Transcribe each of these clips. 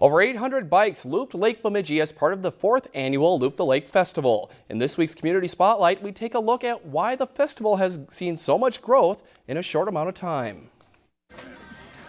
Over 800 bikes looped Lake Bemidji as part of the fourth annual Loop the Lake Festival. In this week's Community Spotlight, we take a look at why the festival has seen so much growth in a short amount of time.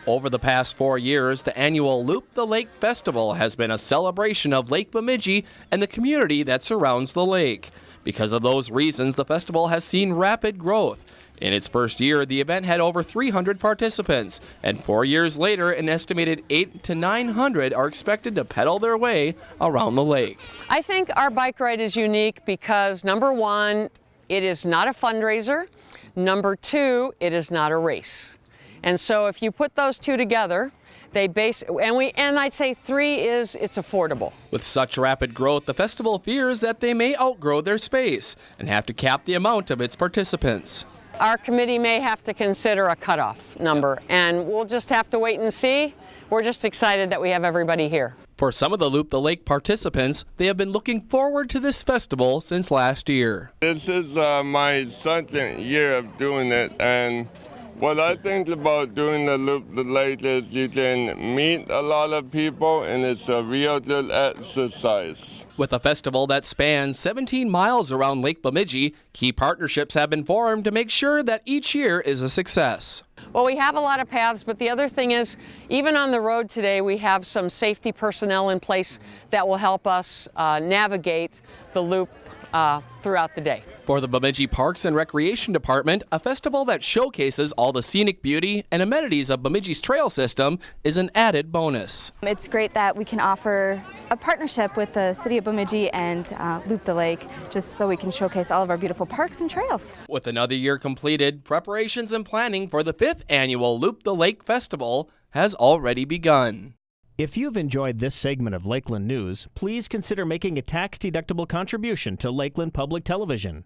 Over the past four years, the annual Loop the Lake Festival has been a celebration of Lake Bemidji and the community that surrounds the lake. Because of those reasons, the festival has seen rapid growth. In its first year, the event had over 300 participants, and four years later, an estimated 8 to 900 are expected to pedal their way around the lake. I think our bike ride is unique because number one, it is not a fundraiser. Number two, it is not a race. And so if you put those two together, they base and we and I'd say three is it's affordable. With such rapid growth, the festival fears that they may outgrow their space and have to cap the amount of its participants our committee may have to consider a cutoff number, and we'll just have to wait and see. We're just excited that we have everybody here. For some of the Loop the Lake participants, they have been looking forward to this festival since last year. This is uh, my second year of doing it, and what I think about doing the loop the lake is you can meet a lot of people and it's a real good exercise. With a festival that spans 17 miles around Lake Bemidji, key partnerships have been formed to make sure that each year is a success. Well, we have a lot of paths, but the other thing is, even on the road today, we have some safety personnel in place that will help us uh, navigate the loop uh, throughout the day. For the Bemidji Parks and Recreation Department, a festival that showcases all the scenic beauty and amenities of Bemidji's trail system is an added bonus. It's great that we can offer a partnership with the City of Bemidji and uh, Loop the Lake, just so we can showcase all of our beautiful parks and trails. With another year completed, preparations and planning for the fifth annual Loop the Lake Festival has already begun. If you've enjoyed this segment of Lakeland News, please consider making a tax-deductible contribution to Lakeland Public Television.